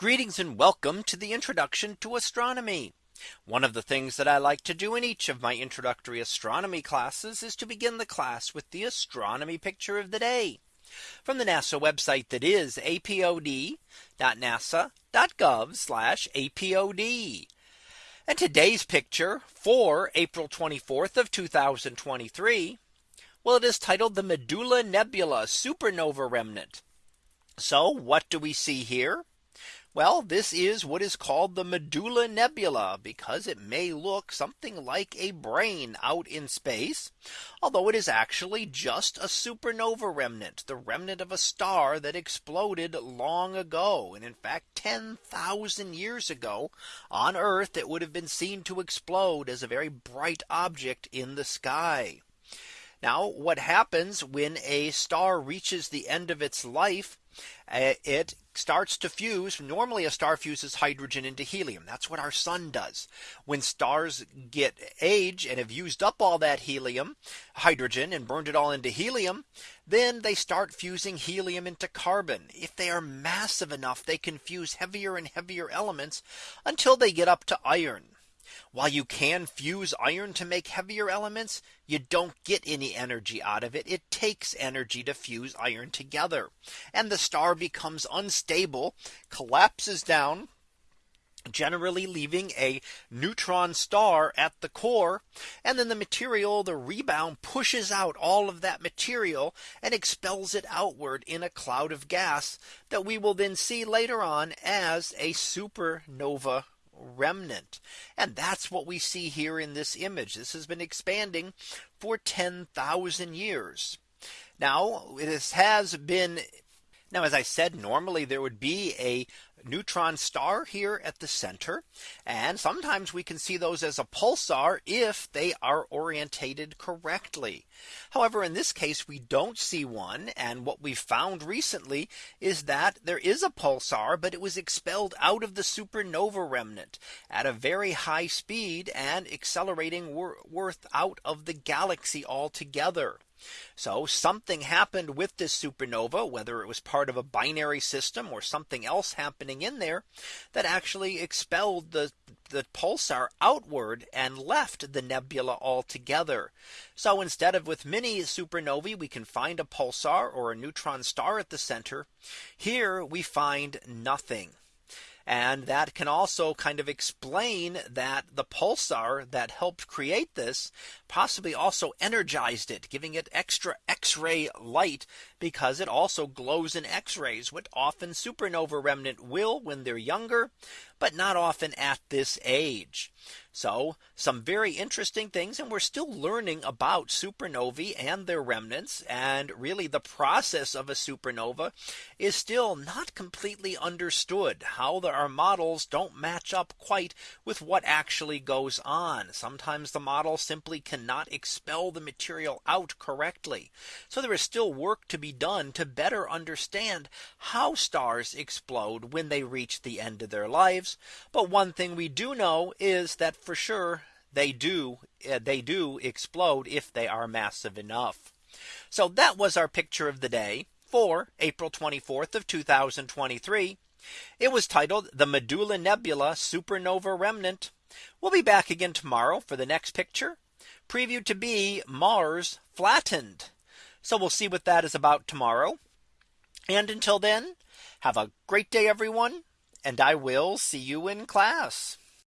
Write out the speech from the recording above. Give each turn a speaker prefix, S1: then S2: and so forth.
S1: Greetings and welcome to the introduction to astronomy. One of the things that I like to do in each of my introductory astronomy classes is to begin the class with the astronomy picture of the day from the NASA website that is apod.nasa.gov apod. And today's picture for April 24th of 2023. Well, it is titled the Medulla Nebula Supernova Remnant. So what do we see here? Well, this is what is called the medulla nebula because it may look something like a brain out in space, although it is actually just a supernova remnant, the remnant of a star that exploded long ago. And in fact, 10,000 years ago on Earth, it would have been seen to explode as a very bright object in the sky. Now what happens when a star reaches the end of its life eh, it starts to fuse. Normally a star fuses hydrogen into helium. That's what our sun does. When stars get age and have used up all that helium, hydrogen and burned it all into helium, then they start fusing helium into carbon. If they are massive enough, they can fuse heavier and heavier elements until they get up to iron. While you can fuse iron to make heavier elements, you don't get any energy out of it. It takes energy to fuse iron together. And the star becomes unstable, collapses down generally leaving a neutron star at the core. And then the material, the rebound pushes out all of that material and expels it outward in a cloud of gas that we will then see later on as a supernova remnant. And that's what we see here in this image. This has been expanding for 10,000 years. Now it has been now, as I said, normally there would be a neutron star here at the center. And sometimes we can see those as a pulsar if they are orientated correctly. However, in this case, we don't see one. And what we found recently is that there is a pulsar, but it was expelled out of the supernova remnant at a very high speed and accelerating worth out of the galaxy altogether. So something happened with this supernova, whether it was part of a binary system or something else happening happening in there that actually expelled the the pulsar outward and left the nebula altogether. So instead of with many supernovae, we can find a pulsar or a neutron star at the center. Here we find nothing. And that can also kind of explain that the pulsar that helped create this possibly also energized it, giving it extra X-ray light because it also glows in X-rays, which often supernova remnant will when they're younger, but not often at this age. So some very interesting things and we're still learning about supernovae and their remnants and really the process of a supernova is still not completely understood how the, our models don't match up quite with what actually goes on. Sometimes the model simply can not expel the material out correctly. So there is still work to be done to better understand how stars explode when they reach the end of their lives. But one thing we do know is that for sure they do eh, they do explode if they are massive enough. So that was our picture of the day for April 24th of 2023. It was titled the Medulla Nebula Supernova Remnant. We'll be back again tomorrow for the next picture previewed to be Mars flattened. So we'll see what that is about tomorrow. And until then, have a great day, everyone, and I will see you in class.